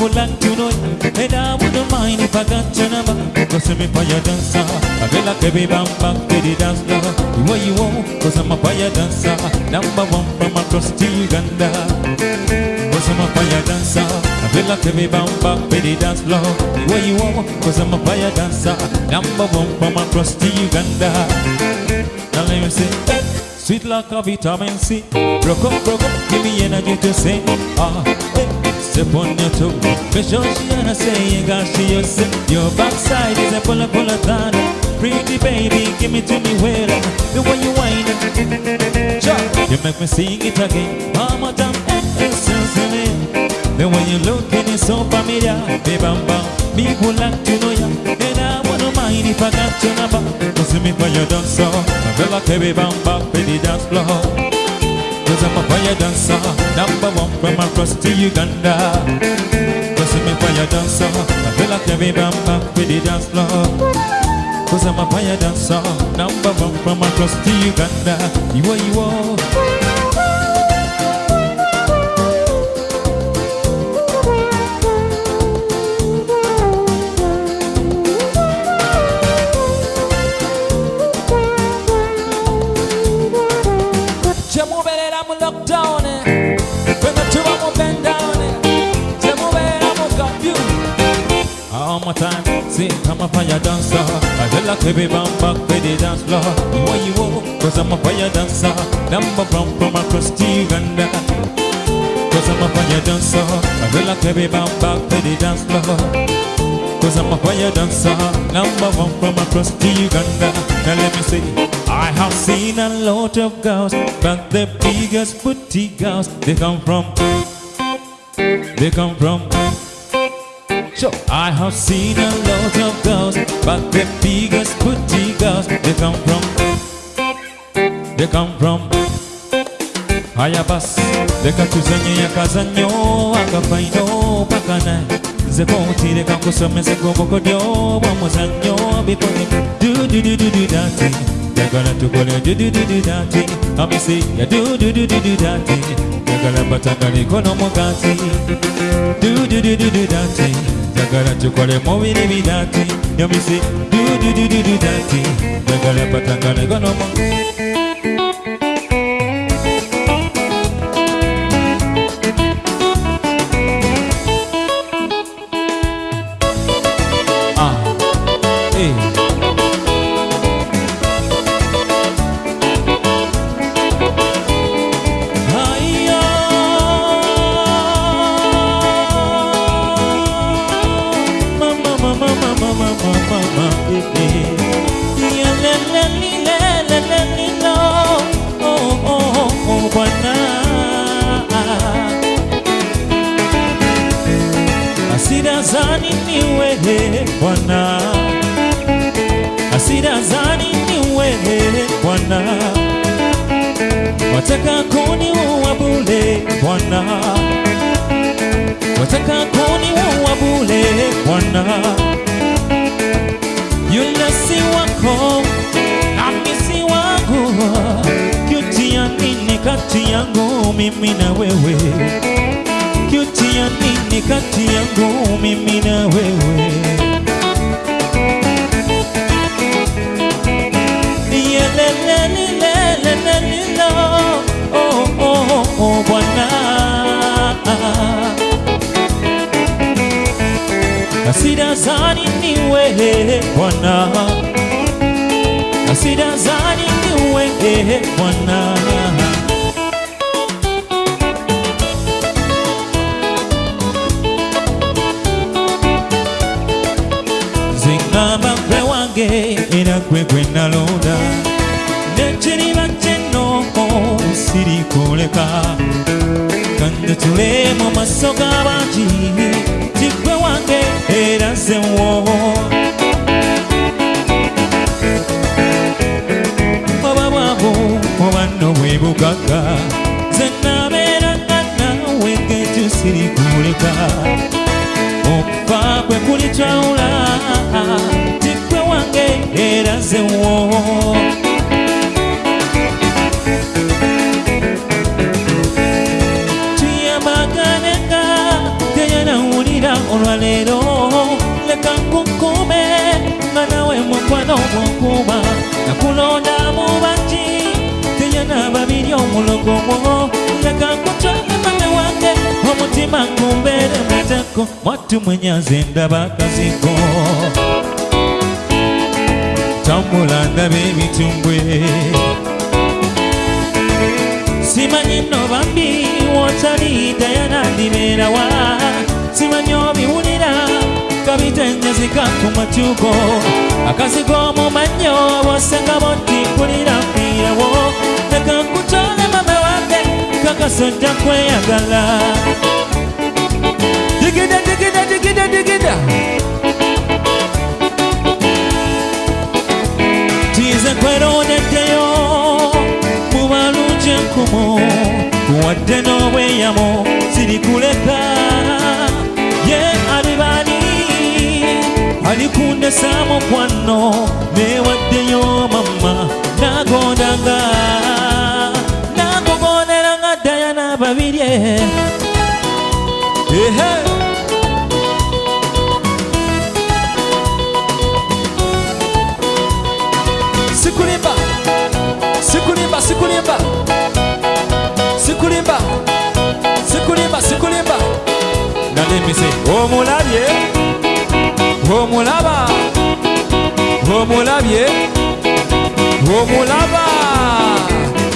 people like you know full anche un'ora E da buono mai ne pagaccia your ma Cosa mi fai a danzare Quella che mi bamba che di danza You want you want Cosa mi fai a danzare Number one from across to Uganda Cosa mi fai a danzare Quella che mi bamba che di danza You want you want Cosa mi fai a danzare Number one from across to Uganda Now let me say Sweet like a vitamin C Broke up, broke up, give me energy to sing Ah, hey step on your toe. Make sure she and I say you got she yourself. Your backside is a pull up, pull up, down. Pretty baby, give me to me well. The way you whine you make me sing it again. Eh, eh, sincerely. The way you look and it's so familiar, baby, bam bam. People like to know ya, and I wouldn't mind if I got your number. Cause me for your dancer, I feel like a baby bam bam, baby dance floor. Cause I'm a fire dancer, number one from across to Uganda. Cause me fire dancer, I feel like a baby bam bam, baby dance floor. Cause I'm a fire dancer, number one from across to Uganda. You are, you are. Fire dancer. I feel like baby bam back with the dance floor. Want you want, cause I'm a fire dancer. Number one from across to Uganda. Cause I'm a fire dancer. I feel like baby bam back with the dance floor. Cause I'm a fire dancer. Number one from across to Uganda. Now let me see. I have seen a lot of girls But the biggest booty girls They come from They come from. I have seen a lot of girls But the biggest booty girls They come from They come from Haya basi leka tuzanye akazanyo akafaino pakana nze konti leka nkusomese gobogodyo bwamuzanyo bikole dududududu dati njagala tukole dudududu dati amisi ya だからチョコレモビリビダティー呼びドゥドゥドゥドゥドゥダティだからパタカレゴノモ Hey. Zani ni wewe Bwana, hasira zani ni wewe Bwana, wataka kuniua bure Bwana, wataka kuniua bure Bwana, yule si wako nami si wangu, kutia nini kati yangu mimi na wewe? Unafanya nini kati yangu mimi na wewe? Oh, oh, oh, hasira zani ni wewe Bwana, hasira zani ni wewe Bwana? wange era gwe gwe nalonda. Nekiriba kyenoko sirikoleka kandatule mu maaso g'abangi tigwe wange era nze woowo. Oba bwabo oba nno bwe bugagga nze nabeera nga naawe ngekyo sirikoleka okufa kwe kulikyawula tikwe wange era yazewo tuyamaganenga teyanawulira olwaleero leka nkukume nga nawe mukwano gwokuba nakulonda mu bangi teyana babiri omulogomo leka nkutwale mame wange omutima ngumbeere muteko mwattu mwenyaze ndaba kazigo ntambula ndaba ebitu mbwe simanyi nno bambi wotali tayanandibeerawa simanyi obiwulira kabitenjazika ku matuko akazigo mu mannyo bwosenga botti mpulira mpirawo leka nkutole mama wange kakasa ojja kweyagala. Digida digida digida digida. Tize kweroneddeyo mu balungi enkumu wadde n'obweyamo sirikuleka ye alibali alikundesa mukwano newaddeyo mama nagondanga dice Como la vie Como la va Como la vie Como la va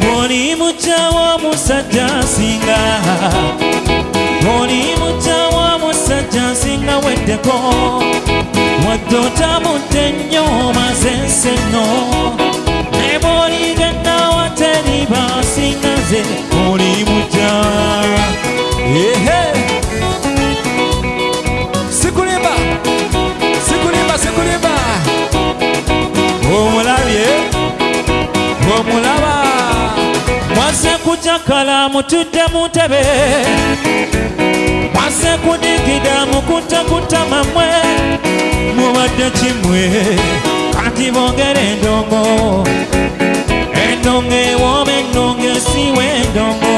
Moni mucha wa musajja singa Moni mucha wa musajja singa weddeko Waddota mutte nnyo mazense kujakala mutudde mu ntebe mwase kudigida mukutakuta mamwe mubadde kimwe kati bongere endongo endongo ewooma endongo esiwa endongo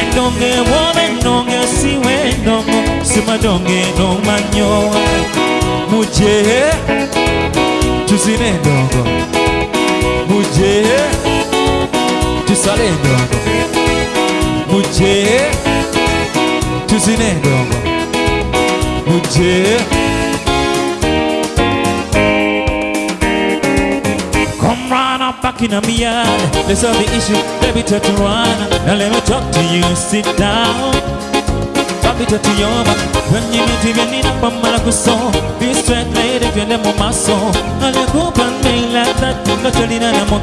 endongo ewooma endongo esiwa endongo simadongo enooma nnyo muje tuzine endongo muje Come run up back in a yard. Let's solve the issue. Baby, touch to run. Now let me talk to you. Sit down. Baby, touch to your back. When you meet me, you need a bummer like a song. Be straight lady, if you're the mama song. And you go and me like that. No only that I'm a.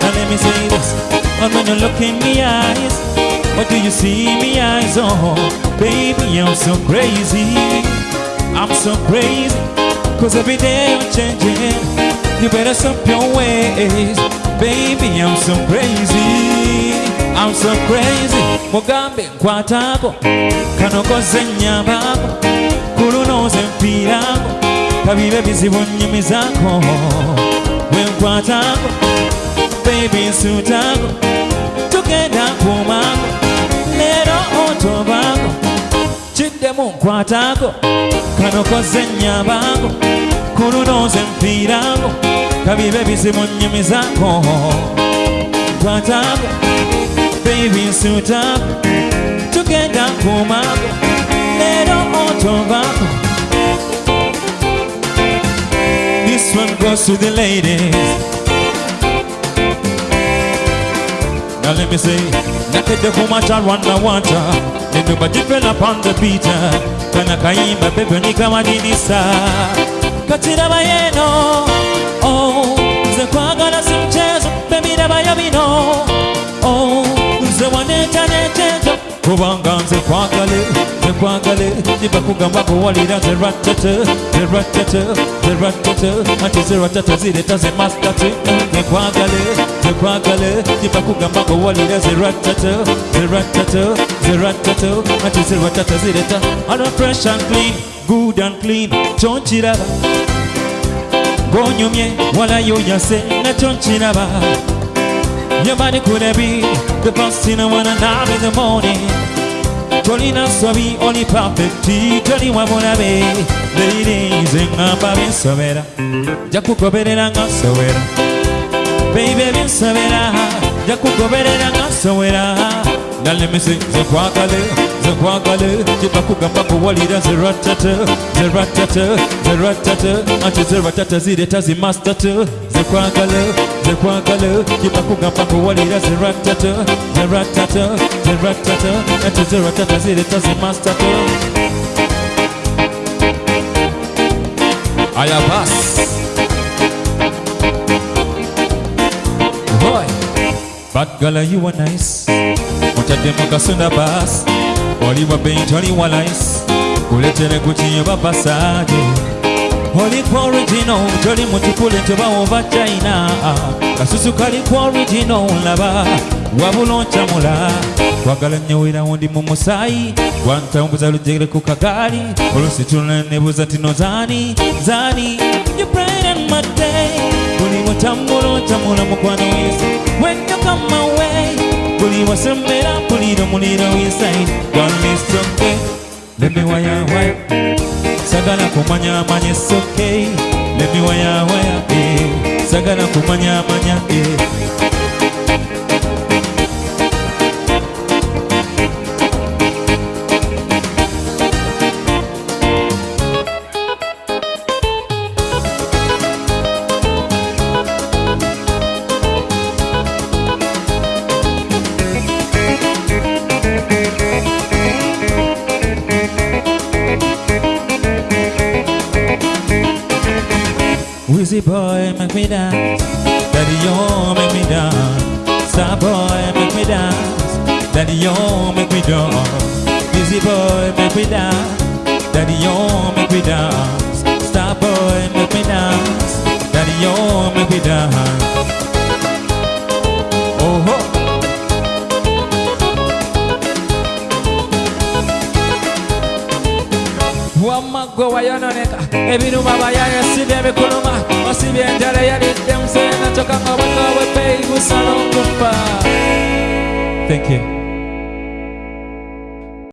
Now let me say this. And when you look in me eyes, what do you see me eyes? on? baby, I'm so crazy. I'm so crazy. Cause every day I'm changing. You better stop your ways. Baby, I'm so crazy. I'm so crazy. Mugambe nkwatako. Kano koze nnyambako. Kulunoze mpiirako. Kabibe bizibu nnyumizako. Bwe nkwatako. Baby nsuutako. Tugenda kumako. Leero otobako. Kiddemu nkwatako kano koze nnyambako kulunoze mpiirako kabibe bizibu nnyumizako nkwatako baby nsuutako tugenda nkuumako leero otovako This one goes to the ladies. Now let me say, nakedde kumata Rwanda Nibeba deeper upon the beat Kana kaimba pepe ni kama dinisa Katira bayeno. Oh Nze kwagala si mchezo Baby daba yabino Oh Nze waneta neteto. Kubanga nze kwagale nze kwagale nibakugamba kuwalira nze ratata nze ratata nze ratata. Ati ze ratata zireta ze mastati nze kwagale nze kwagale nibakugamba kuwalira nze ratata nze ratata nze ratata. Ati ze ratata zireta. Don't fresh and clean good and clean. Kyokiraba gonyumye walayonyase nakyo nkiraba Your body could have been The boss in one and nine in the morning Colina suavi Only perfecti Kali wa mula be Lady zinga babi sobera Jakukoberera nga sobera Baby bin sobera Jakukoberera nga sobera Nalemese zekwakale zekwakale Kibakugamba kuwalira zeratata Zeratata Zeratata Anti zeratata zireta zimastatata zekwagale zekwagale Jibakugamba kuwalira zeratata zeratata zeratata Ati zeratata zireta zimastata Aya bas Boy Bad girl you are nice? Mutadde mu kasunda bas Oli wa paint oli wa lice Kuletere kukinyo babasaje Oli kwa original Toli mutukule tuba ova China. Kasusu kali kwa original laba Wabula oncamula Kwagala nyewera wundi mu musaayi Wantambuza lujegere ku kagaali Olusi tunula nebuuza tino zaani zaani. You bright and my day. Buli mutambula ontambula mukwano wese When you come my way Buli wasembera mpulira muliro inside it's okay Let me wire wire Sagala kumanya manya sokei okay waya waya eh. Sagala kumanya manya eh. Boy, make me dance. Daddy, you make me dance. Star boy, make me dance. Daddy, you make me dance. Wheezy boy, make me dance. Daddy, you make me dance. Star boy, make me dance. Daddy, you make me dance. Oh, oh. wamma gwe wayononeka thank you